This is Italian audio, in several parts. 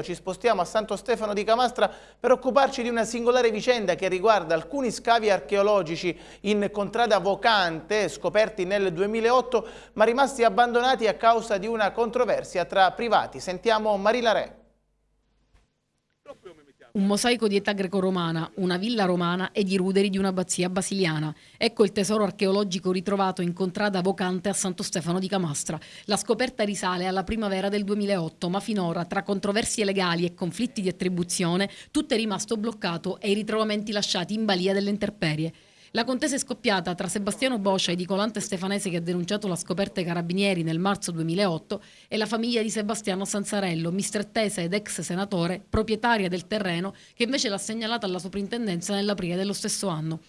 Ci spostiamo a Santo Stefano di Camastra per occuparci di una singolare vicenda che riguarda alcuni scavi archeologici in contrada vocante scoperti nel 2008 ma rimasti abbandonati a causa di una controversia tra privati. Sentiamo Marila Re. Un mosaico di età greco-romana, una villa romana ed i ruderi di un'abbazia basiliana. Ecco il tesoro archeologico ritrovato in contrada vocante a Santo Stefano di Camastra. La scoperta risale alla primavera del 2008, ma finora, tra controversie legali e conflitti di attribuzione, tutto è rimasto bloccato e i ritrovamenti lasciati in balia delle interperie. La contesa è scoppiata tra Sebastiano Boscia, edicolante stefanese che ha denunciato la scoperta ai carabinieri nel marzo 2008, e la famiglia di Sebastiano Sanzarello, mistrettese ed ex senatore, proprietaria del terreno, che invece l'ha segnalata alla soprintendenza nell'aprile dello stesso anno.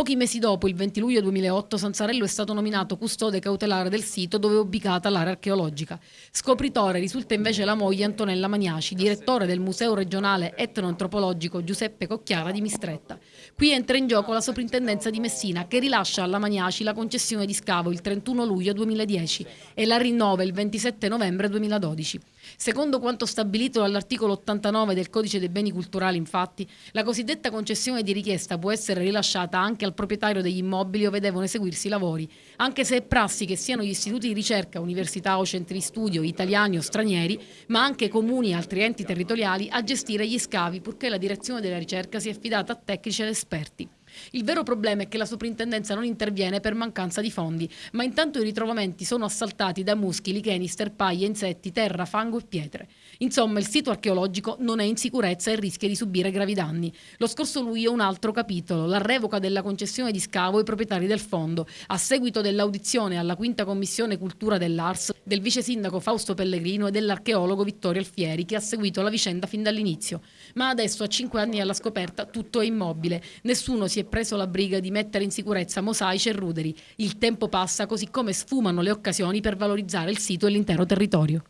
Pochi mesi dopo, il 20 luglio 2008, Sanzarello è stato nominato custode cautelare del sito dove è ubicata l'area archeologica. Scopritore risulta invece la moglie Antonella Magnaci, direttore del Museo regionale etnoantropologico Giuseppe Cocchiara di Mistretta. Qui entra in gioco la soprintendenza di Messina che rilascia alla Magnaci la concessione di scavo il 31 luglio 2010 e la rinnova il 27 novembre 2012. Secondo quanto stabilito dall'articolo 89 del Codice dei beni culturali, infatti, la cosiddetta concessione di richiesta può essere rilasciata anche al proprietario degli immobili dove devono eseguirsi i lavori, anche se è prassi che siano gli istituti di ricerca, università o centri di studio italiani o stranieri, ma anche comuni e altri enti territoriali a gestire gli scavi purché la direzione della ricerca sia affidata a tecnici ed esperti. Il vero problema è che la soprintendenza non interviene per mancanza di fondi, ma intanto i ritrovamenti sono assaltati da muschi, licheni, sterpaglie, insetti, terra, fango e pietre. Insomma, il sito archeologico non è in sicurezza e rischia di subire gravi danni. Lo scorso luglio un altro capitolo, la revoca della concessione di scavo ai proprietari del fondo, a seguito dell'audizione alla quinta commissione cultura dell'Ars del vice sindaco Fausto Pellegrino e dell'archeologo Vittorio Alfieri, che ha seguito la vicenda fin dall'inizio. Ma adesso, a cinque anni alla scoperta, tutto è immobile. Nessuno è preso la briga di mettere in sicurezza mosaici e ruderi. Il tempo passa così come sfumano le occasioni per valorizzare il sito e l'intero territorio.